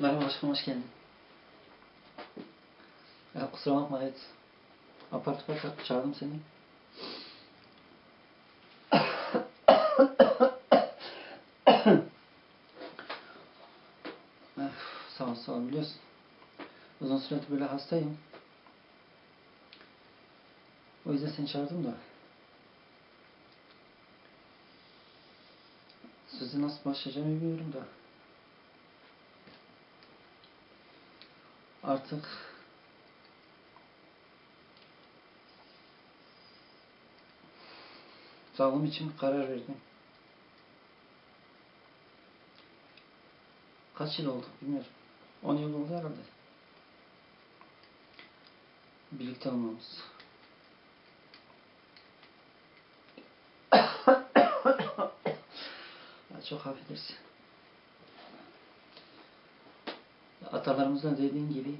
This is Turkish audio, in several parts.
Merhaba aşkım hoş geldin. Ya kusura bakma evet. Apar topar ça- çağırdım seni. Sağ ol sağ ol biliyorsun. Uzun süredir böyle hastayım. O yüzden seni çağırdım da. Sizi nasıl başlayacağımı bilmiyorum da. Artık sağlığım için karar verdim. Kaç yıl oldu bilmiyorum. 10 yıl oldu herhalde. Birlikte olmamız. Çok affedersin. Atalarımızın dediğin gibi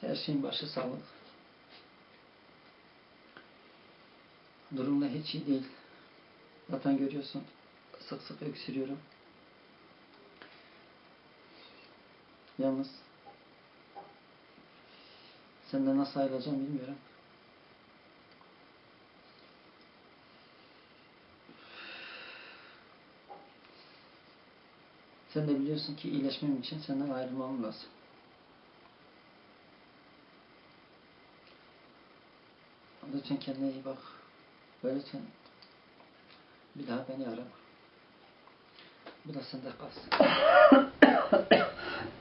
her şeyin başı sağlık. Durumda hiç iyi değil. Zaten görüyorsun sık sık öksürüyorum. Yalnız senden nasıl ayrılacağım bilmiyorum. Sen de biliyorsun ki iyileşmem için senden ayrılmam lazım. Lütfen kendine iyi bak. Ve lütfen bir daha beni arama. Bu da sende kalsın.